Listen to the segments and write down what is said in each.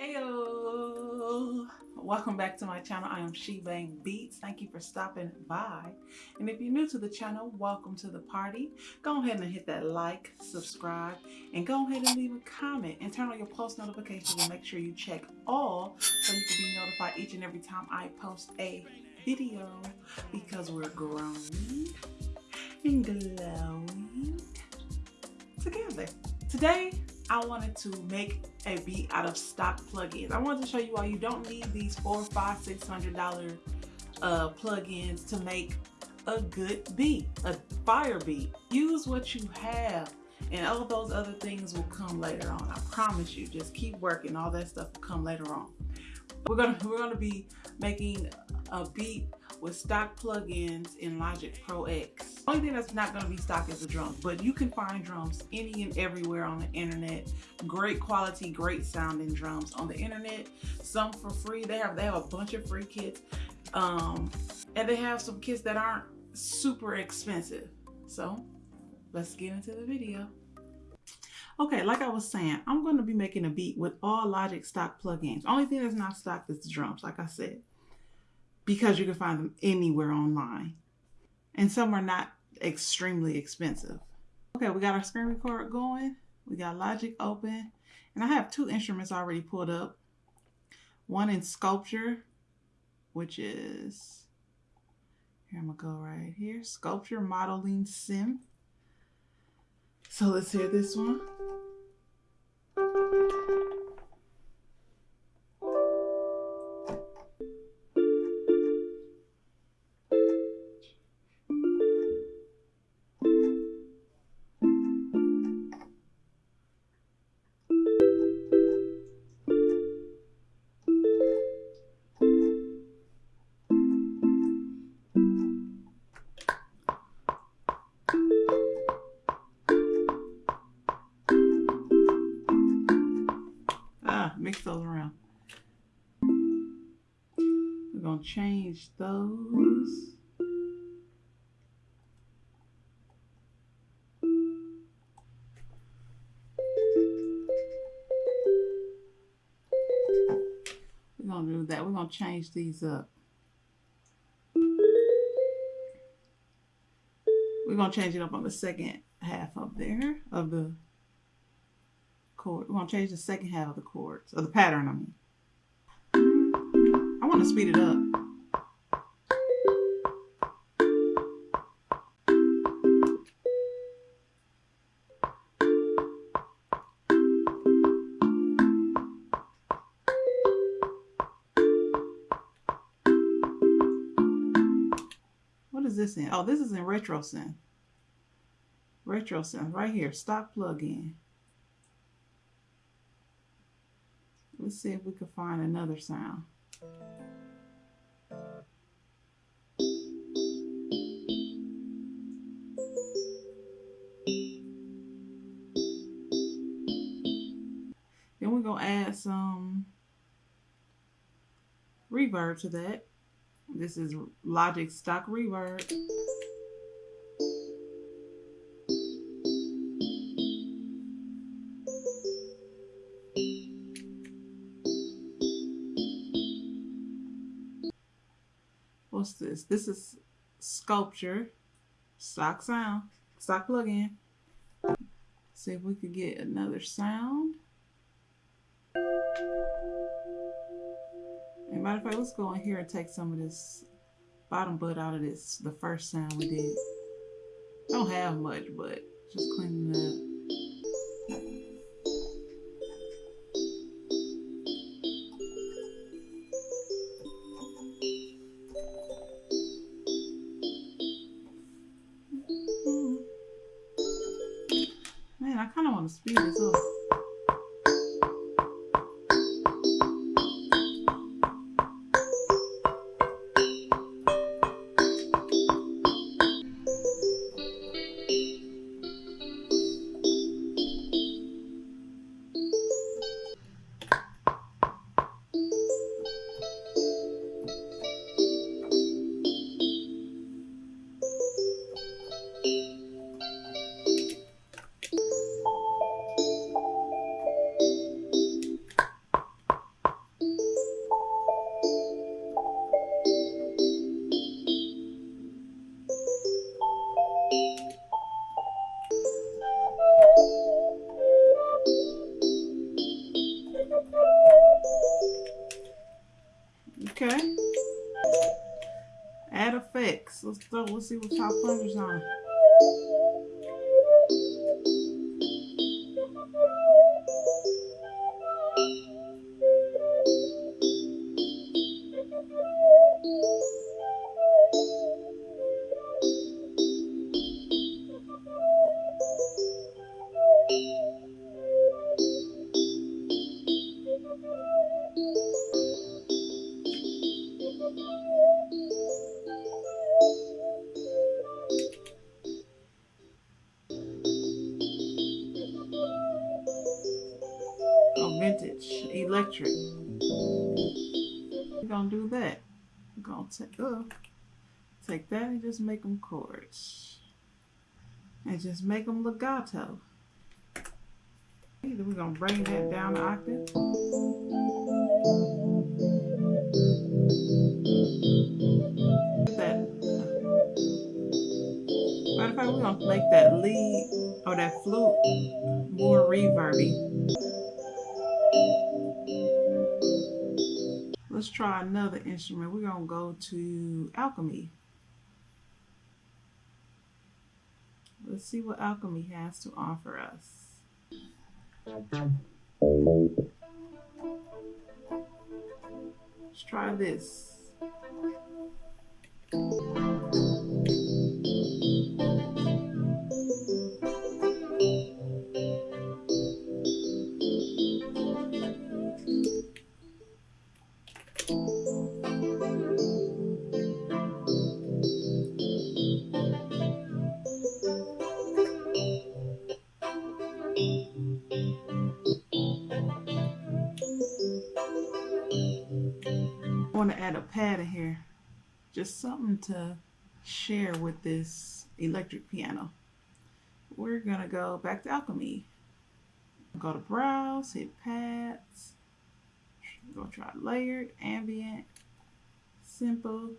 Heyo! Welcome back to my channel. I am She Bang Beats. Thank you for stopping by. And if you're new to the channel, welcome to the party. Go ahead and hit that like, subscribe, and go ahead and leave a comment and turn on your post notifications and make sure you check all so you can be notified each and every time I post a video because we're growing and glowing together. Today, I wanted to make a beat out of stock plugins. I wanted to show you why you don't need these four, five, six hundred dollar uh, plugins to make a good beat, a fire beat. Use what you have and all those other things will come later on. I promise you, just keep working. All that stuff will come later on. We're gonna we're gonna be making a beat with stock plugins in Logic Pro X. Only thing that's not going to be stock is the drums, but you can find drums any and everywhere on the internet. Great quality, great sounding drums on the internet. Some for free. They have they have a bunch of free kits, um, and they have some kits that aren't super expensive. So let's get into the video. Okay, like I was saying, I'm going to be making a beat with all Logic stock plugins. Only thing that's not stock is the drums, like I said because you can find them anywhere online. And some are not extremely expensive. Okay, we got our screen record going. We got Logic open. And I have two instruments already pulled up. One in Sculpture, which is, here I'm gonna go right here, Sculpture Modeling Sim. So let's hear this one. Going to change those. We're going to do that. We're going to change these up. We're going to change it up on the second half up there of the chord. We're going to change the second half of the chords, or the pattern, I mean. I want to speed it up. This in? Oh, this is in RetroSynth. RetroSynth, right here, stock plugin. Let's see if we can find another sound. Then we're going to add some reverb to that. This is Logic stock reverb. what's this? This is Sculpture, stock sound, stock plugin. See if we could get another sound. Let's go in here and take some of this bottom bud out of this, the first sound we did. I don't have much, but just cleaning it up. Effects. we'll see what top plungers on. Electric. We're gonna do that. We're gonna take, uh, take that and just make them chords. And just make them legato. Either we're gonna bring that down an octave. That, matter of fact, we're gonna make that lead or that flute more reverby. Let's try another instrument. We're going to go to alchemy. Let's see what alchemy has to offer us. Let's try this. Just something to share with this electric piano. We're to go back to Alchemy. Go to Browse, hit Pads. Go try Layered, Ambient, Simple.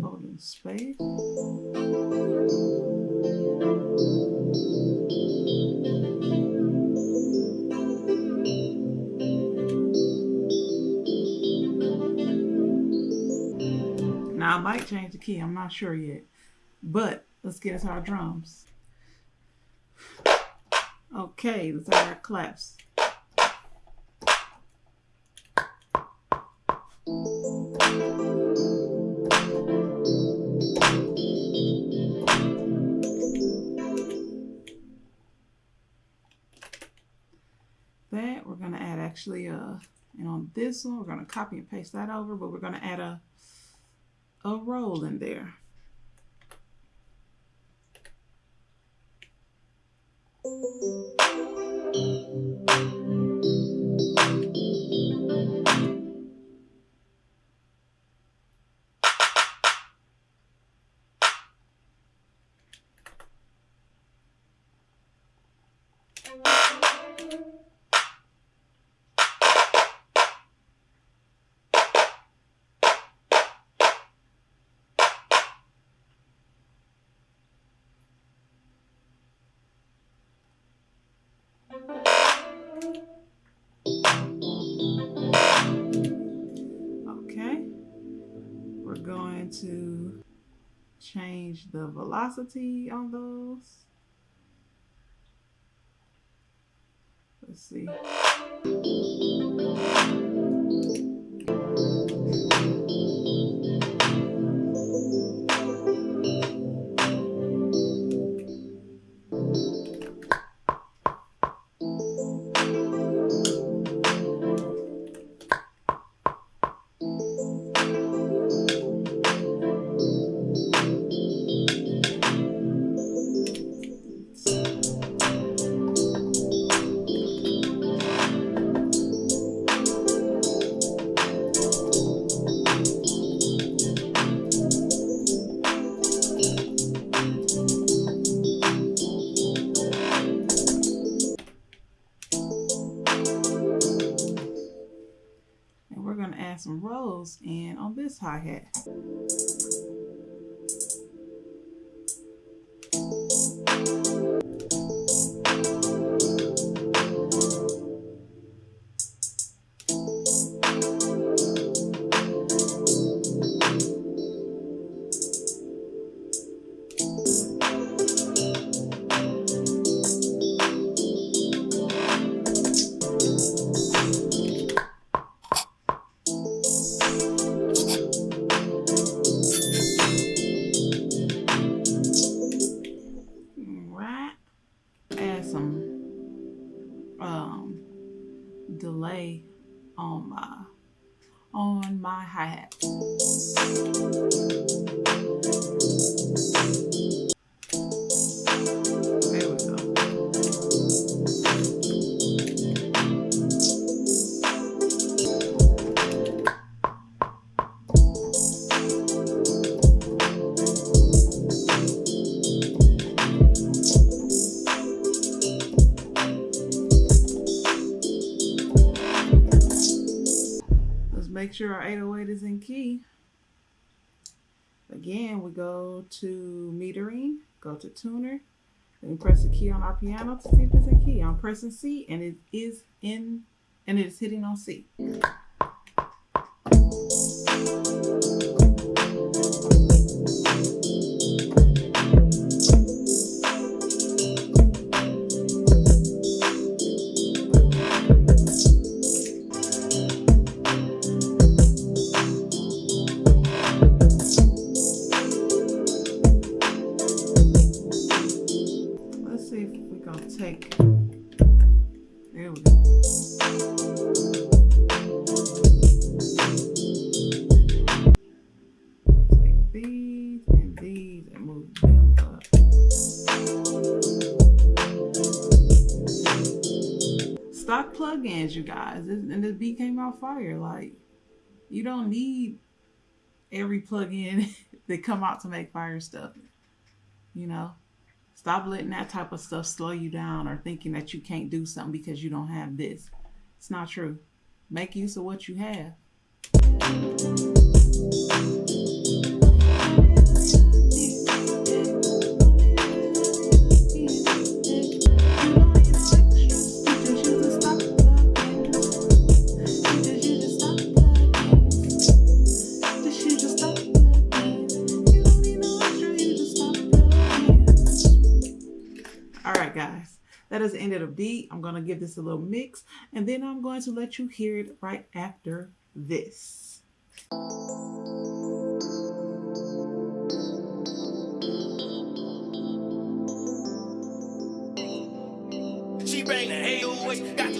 Folding space. I might change the key, I'm not sure yet. But let's get into our drums. Okay, let's have our claps. That we're gonna add actually uh and on this one we're gonna copy and paste that over, but we're gonna add a a roll in there. We're going to change the velocity on those. Let's see. Going to add some rolls in on this hi-hat. Make sure our 808 is in key. Again, we go to metering, go to tuner, and press the key on our piano to see if it's in key. I'm pressing C and it is in, and it is hitting on C. fire. Like, you don't need every plugin that come out to make fire stuff. You know? Stop letting that type of stuff slow you down or thinking that you can't do something because you don't have this. It's not true. Make use of what you have. The beat. I'm going to give this a little mix and then I'm going to let you hear it right after this. She bang the 808, got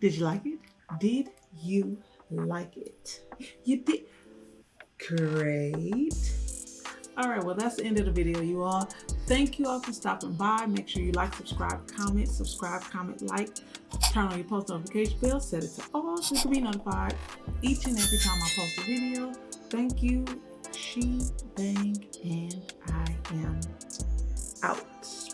Did you like it? Did you like it? You did. Great. All right, well, that's the end of the video, you all. Thank you all for stopping by. Make sure you like, subscribe, comment, subscribe, comment, like, turn on your post notification bell, set it to all so you can be notified each and every time I post a video. Thank you. She, Bang, and I am out.